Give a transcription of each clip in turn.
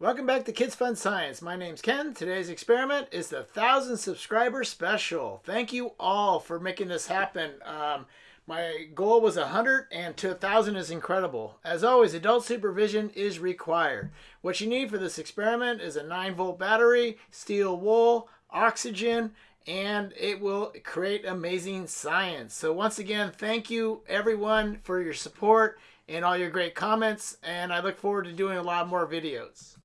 Welcome back to Kids Fun Science. My name's Ken. Today's experiment is the 1,000 subscriber special. Thank you all for making this happen. Um, my goal was 100 and to 1,000 is incredible. As always, adult supervision is required. What you need for this experiment is a 9 volt battery, steel wool, oxygen, and it will create amazing science. So once again, thank you everyone for your support and all your great comments, and I look forward to doing a lot more videos.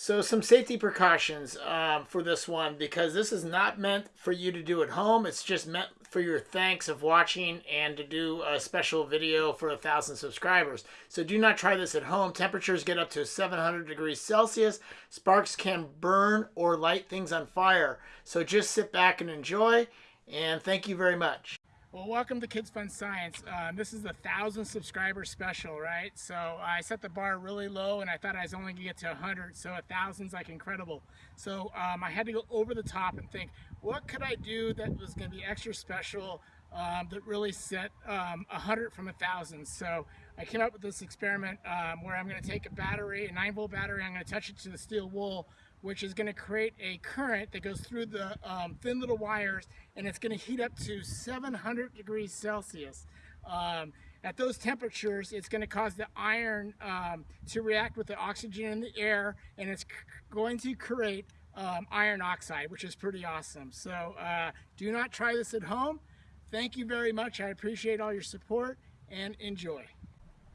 So some safety precautions um, for this one because this is not meant for you to do at home. It's just meant for your thanks of watching and to do a special video for a thousand subscribers. So do not try this at home. Temperatures get up to 700 degrees Celsius. Sparks can burn or light things on fire. So just sit back and enjoy. And thank you very much. Well, welcome to Kids Fun Science. Um, this is the thousand subscriber special, right? So I set the bar really low and I thought I was only gonna get to 100, so a thousand's like incredible. So um, I had to go over the top and think, what could I do that was gonna be extra special um, that really set um, 100 from a thousand? So I came up with this experiment um, where I'm gonna take a battery, a nine volt battery, I'm gonna touch it to the steel wool, which is going to create a current that goes through the um, thin little wires and it's going to heat up to 700 degrees Celsius. Um, at those temperatures, it's going to cause the iron um, to react with the oxygen in the air and it's going to create um, iron oxide, which is pretty awesome. So uh, do not try this at home. Thank you very much. I appreciate all your support and enjoy.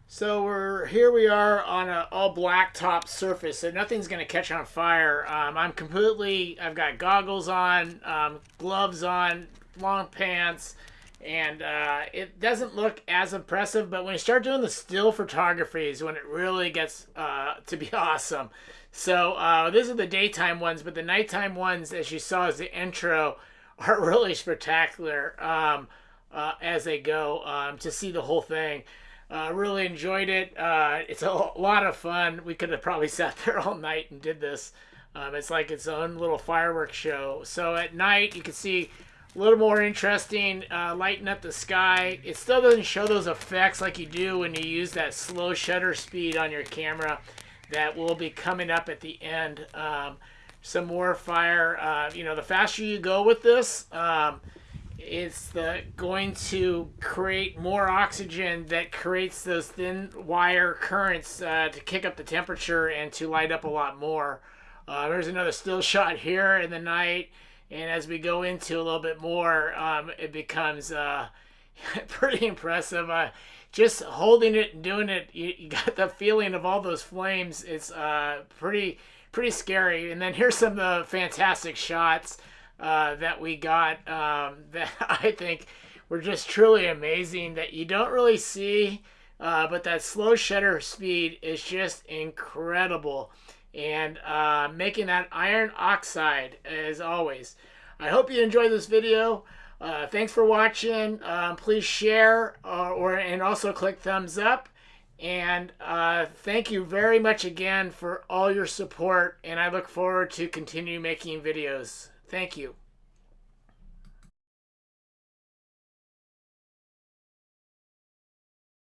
So we're here we are on an all black top surface, so nothing's gonna catch on fire. Um, I'm completely, I've got goggles on, um, gloves on, long pants, and uh, it doesn't look as impressive, but when you start doing the still photography is when it really gets uh, to be awesome. So uh, these are the daytime ones, but the nighttime ones, as you saw as the intro, are really spectacular um, uh, as they go um, to see the whole thing. Uh, really enjoyed it. Uh, it's a lot of fun. We could have probably sat there all night and did this. Um, it's like its own little fireworks show. So at night, you can see a little more interesting, uh, lighting up the sky. It still doesn't show those effects like you do when you use that slow shutter speed on your camera that will be coming up at the end. Um, some more fire. Uh, you know, the faster you go with this, um, it's the, going to create more oxygen that creates those thin wire currents uh, to kick up the temperature and to light up a lot more. Uh, there's another still shot here in the night, and as we go into a little bit more, um, it becomes uh, pretty impressive. Uh, just holding it and doing it, you, you, got the feeling of all those flames. It's uh, pretty pretty scary. And then here's some of the fantastic shots. Uh, that we got um, that I think were just truly amazing that you don't really see. Uh, but that slow shutter speed is just incredible. And uh, making that iron oxide as always. I hope you enjoyed this video. Uh, thanks for watching. Um, please share uh, or and also click thumbs up. And uh, thank you very much again for all your support. And I look forward to continue making videos. Thank you.